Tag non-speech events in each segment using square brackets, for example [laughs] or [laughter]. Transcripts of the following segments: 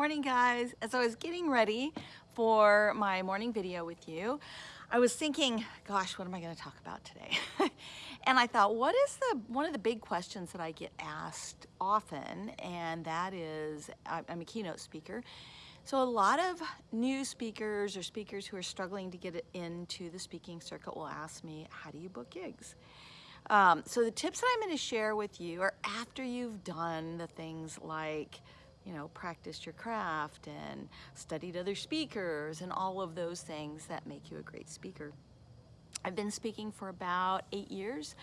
Morning guys. As I was getting ready for my morning video with you, I was thinking, gosh, what am I going to talk about today? [laughs] and I thought, what is the one of the big questions that I get asked often? And that is, I'm a keynote speaker. So a lot of new speakers or speakers who are struggling to get into the speaking circuit will ask me, how do you book gigs? Um, so the tips that I'm going to share with you are after you've done the things like you know, practiced your craft and studied other speakers and all of those things that make you a great speaker. I've been speaking for about eight years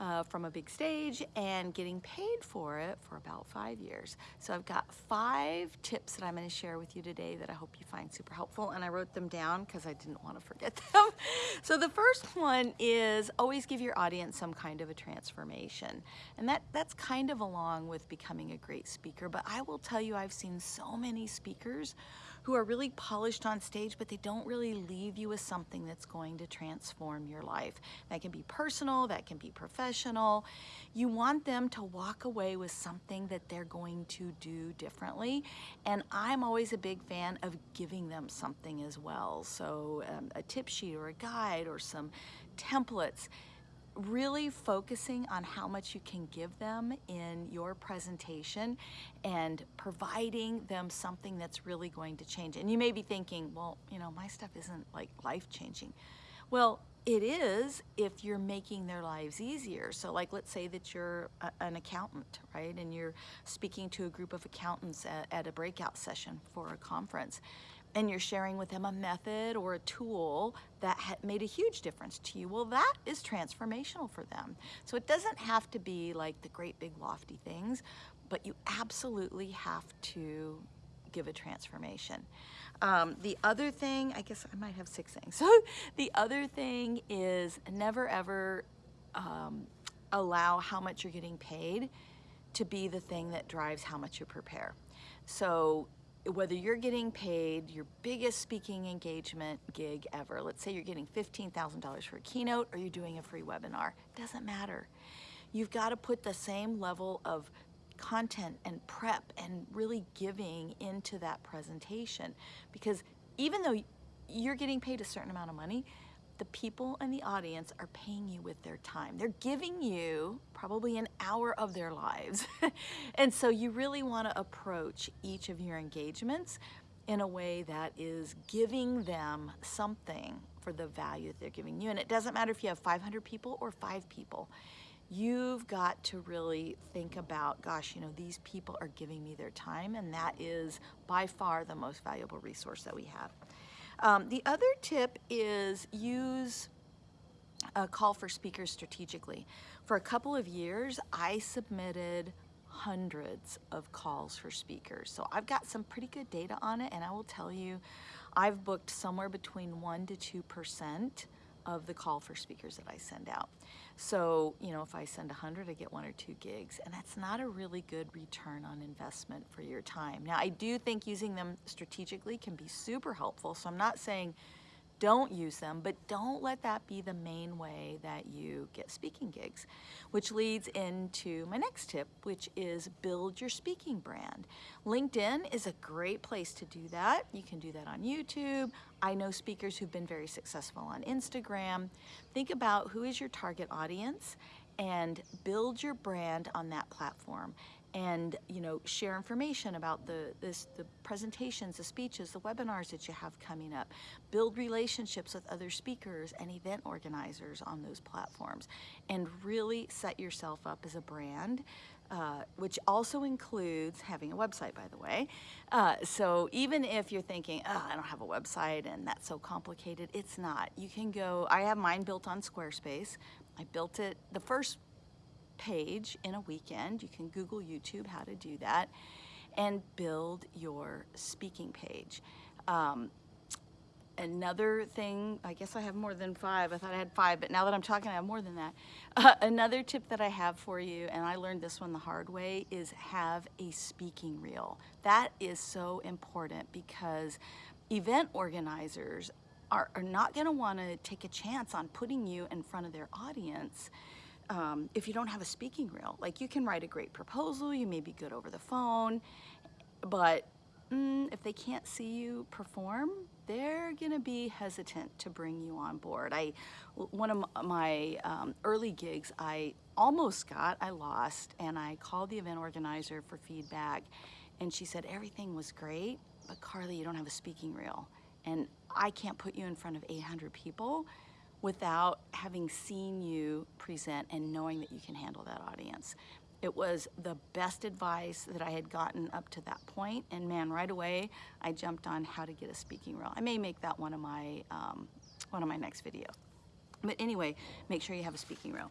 uh, from a big stage and getting paid for it for about five years. So I've got five tips that I'm going to share with you today that I hope you find super helpful and I wrote them down because I didn't want to forget [laughs] them. so the first one is always give your audience some kind of a transformation and that that's kind of along with becoming a great speaker but I will tell you I've seen so many speakers who are really polished on stage, but they don't really leave you with something that's going to transform your life. That can be personal, that can be professional. You want them to walk away with something that they're going to do differently. And I'm always a big fan of giving them something as well. So um, a tip sheet or a guide or some templates really focusing on how much you can give them in your presentation and providing them something that's really going to change. And you may be thinking, well, you know, my stuff isn't like life-changing. Well, it is if you're making their lives easier. So like let's say that you're a, an accountant, right? And you're speaking to a group of accountants at, at a breakout session for a conference and you're sharing with them a method or a tool that made a huge difference to you, well, that is transformational for them. So it doesn't have to be like the great big lofty things, but you absolutely have to give a transformation. Um, the other thing, I guess I might have six things. So [laughs] the other thing is never ever um, allow how much you're getting paid to be the thing that drives how much you prepare. So whether you're getting paid your biggest speaking engagement gig ever, let's say you're getting $15,000 for a keynote or you're doing a free webinar, doesn't matter. You've got to put the same level of content and prep and really giving into that presentation because even though you're getting paid a certain amount of money, the people in the audience are paying you with their time. They're giving you probably an hour of their lives. [laughs] and so you really want to approach each of your engagements in a way that is giving them something for the value that they're giving you. And it doesn't matter if you have 500 people or five people. You've got to really think about, gosh, you know, these people are giving me their time and that is by far the most valuable resource that we have. Um, the other tip is use a call for speakers strategically. For a couple of years, I submitted hundreds of calls for speakers. So I've got some pretty good data on it and I will tell you, I've booked somewhere between one to 2% of the call for speakers that I send out. So, you know, if I send 100, I get one or two gigs, and that's not a really good return on investment for your time. Now, I do think using them strategically can be super helpful, so I'm not saying don't use them, but don't let that be the main way that you get speaking gigs, which leads into my next tip, which is build your speaking brand. LinkedIn is a great place to do that. You can do that on YouTube. I know speakers who've been very successful on Instagram. Think about who is your target audience and build your brand on that platform and you know share information about the this the presentations the speeches the webinars that you have coming up build relationships with other speakers and event organizers on those platforms and really set yourself up as a brand uh, which also includes having a website, by the way. Uh, so even if you're thinking, oh, I don't have a website and that's so complicated, it's not. You can go, I have mine built on Squarespace. I built it, the first page in a weekend. You can Google YouTube how to do that and build your speaking page. Um, another thing, I guess I have more than five. I thought I had five, but now that I'm talking, I have more than that. [laughs] Uh, another tip that I have for you, and I learned this one the hard way, is have a speaking reel. That is so important because event organizers are, are not gonna wanna take a chance on putting you in front of their audience um, if you don't have a speaking reel. Like you can write a great proposal, you may be good over the phone, but mm, if they can't see you perform, they're to be hesitant to bring you on board. I, one of my um, early gigs, I almost got, I lost, and I called the event organizer for feedback, and she said everything was great, but Carly, you don't have a speaking reel, and I can't put you in front of 800 people without having seen you present and knowing that you can handle that audience. It was the best advice that I had gotten up to that point, and man, right away I jumped on how to get a speaking role. I may make that one of my um, one of my next videos. But anyway, make sure you have a speaking role.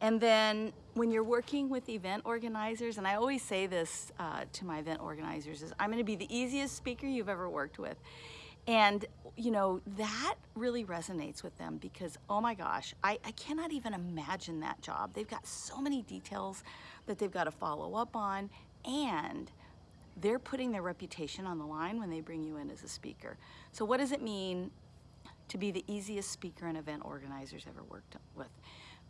And then when you're working with event organizers, and I always say this uh, to my event organizers, is I'm gonna be the easiest speaker you've ever worked with. And, you know, that really resonates with them because, oh my gosh, I, I cannot even imagine that job. They've got so many details that they've got to follow up on, and they're putting their reputation on the line when they bring you in as a speaker. So, what does it mean to be the easiest speaker an event organizers ever worked with?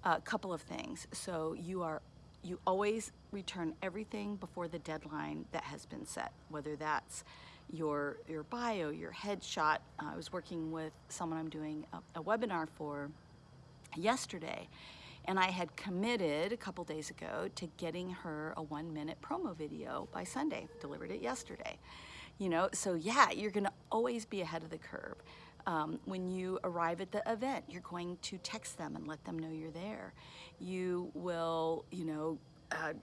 A couple of things. So, you are you always return everything before the deadline that has been set, whether that's your, your bio, your headshot. Uh, I was working with someone I'm doing a, a webinar for yesterday, and I had committed a couple days ago to getting her a one minute promo video by Sunday, delivered it yesterday. You know, so yeah, you're gonna always be ahead of the curve. Um, when you arrive at the event, you're going to text them and let them know you're there. You will, you know, uh,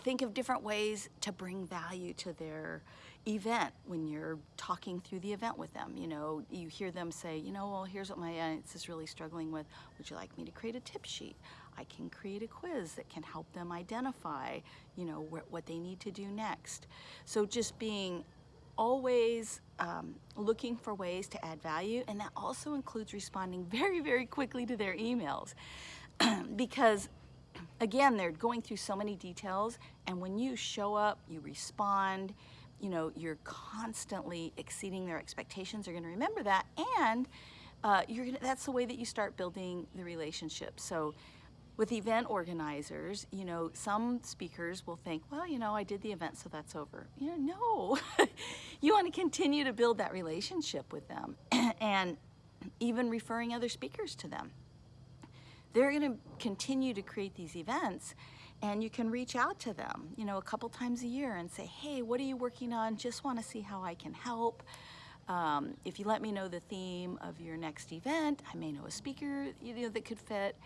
think of different ways to bring value to their event when you're talking through the event with them. You know, you hear them say, you know, well, here's what my audience is really struggling with. Would you like me to create a tip sheet? I can create a quiz that can help them identify, you know, wh what they need to do next. So just being always um, looking for ways to add value, and that also includes responding [laughs] very, very quickly to their emails. [clears throat] because [clears throat] again, they're going through so many details, and when you show up, you respond, you know, you're constantly exceeding their expectations, they're gonna remember that, and uh, you're gonna, that's the way that you start building the relationship. So with event organizers, you know, some speakers will think, well, you know, I did the event, so that's over. You know, no, [laughs] you want to continue to build that relationship with them [clears throat] and even referring other speakers to them. They're going to continue to create these events and you can reach out to them, you know, a couple times a year and say, hey, what are you working on? Just want to see how I can help. Um, if you let me know the theme of your next event, I may know a speaker you know, that could fit,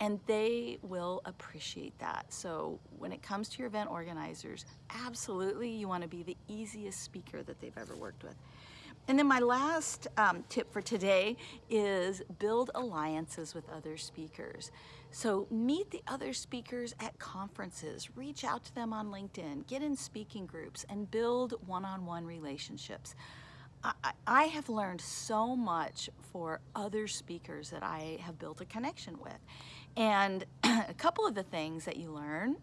and they will appreciate that. So when it comes to your event organizers, absolutely you want to be the easiest speaker that they've ever worked with. And then my last um, tip for today is build alliances with other speakers. So meet the other speakers at conferences, reach out to them on LinkedIn, get in speaking groups, and build one-on-one -on -one relationships. I, I have learned so much for other speakers that I have built a connection with. And [clears throat] a couple of the things that you learn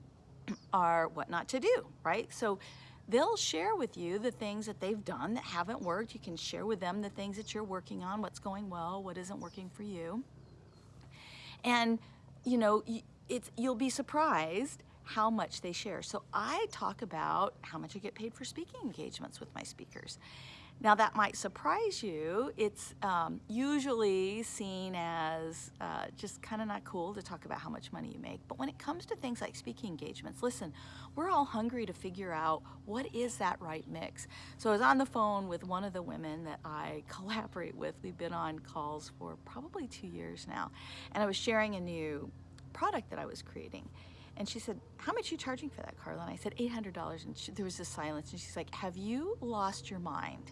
[clears throat] are what not to do, right? So they'll share with you the things that they've done that haven't worked. You can share with them the things that you're working on, what's going well, what isn't working for you. And, you know, it's, you'll be surprised how much they share. So I talk about how much I get paid for speaking engagements with my speakers. Now that might surprise you. It's um, usually seen as uh, just kind of not cool to talk about how much money you make. But when it comes to things like speaking engagements, listen, we're all hungry to figure out what is that right mix. So I was on the phone with one of the women that I [laughs] collaborate with. We've been on calls for probably two years now. And I was sharing a new product that I was creating. And she said, how much are you charging for that, Carla? And I said, $800. And she, there was this silence. And she's like, have you lost your mind?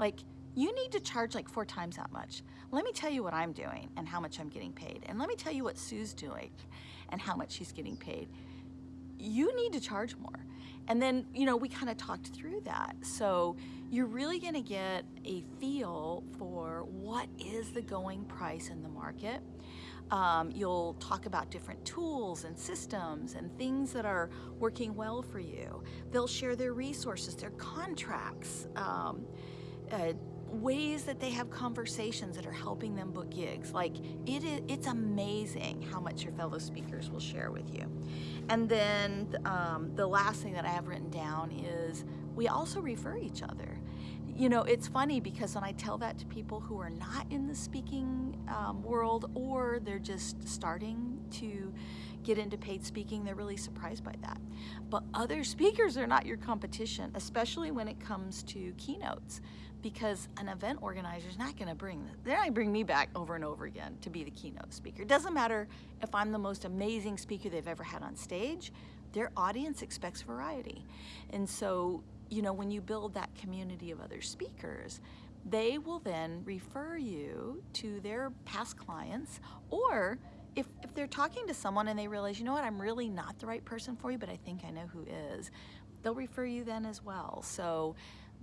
Like, you need to charge like four times that much. Let me tell you what I'm doing and how much I'm getting paid. And let me tell you what Sue's doing and how much she's getting paid. You need to charge more. And then, you know, we kind of talked through that. So you're really going to get a feel for what is the going price in the market. Um, you'll talk about different tools and systems and things that are working well for you. They'll share their resources, their contracts. Um, uh, ways that they have conversations that are helping them book gigs. Like it is, it's amazing how much your fellow speakers will share with you. And then um, the last thing that I have written down is we also refer each other. You know, it's funny because when I tell that to people who are not in the speaking um, world or they're just starting to get into paid speaking, they're really surprised by that. But other speakers are not your competition, especially when it comes to keynotes, because an event organizer is not going to bring they're not going to bring me back over and over again to be the keynote speaker. It doesn't matter if I'm the most amazing speaker they've ever had on stage. Their audience expects variety, and so you know when you build that community of other speakers, they will then refer you to their past clients or if, if they're talking to someone and they realize, you know what, I'm really not the right person for you, but I think I know who is, they'll refer you then as well. So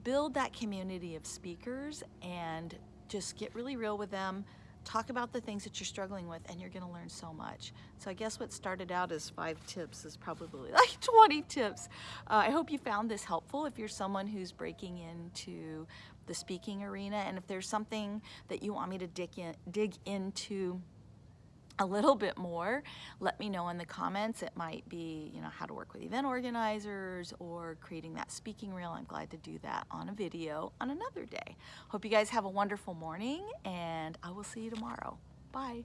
build that community of speakers and just get really real with them. Talk about the things that you're struggling with and you're gonna learn so much. So I guess what started out as five tips is probably [laughs] like 20 tips. Uh, I hope you found this helpful if you're someone who's breaking into the speaking arena and if there's something that you want me to dig, in, dig into a little bit more, let me know in the comments. It might be, you know, how to work with event organizers or creating that speaking reel. I'm glad to do that on a video on another day. Hope you guys have a wonderful morning and I will see you tomorrow. Bye.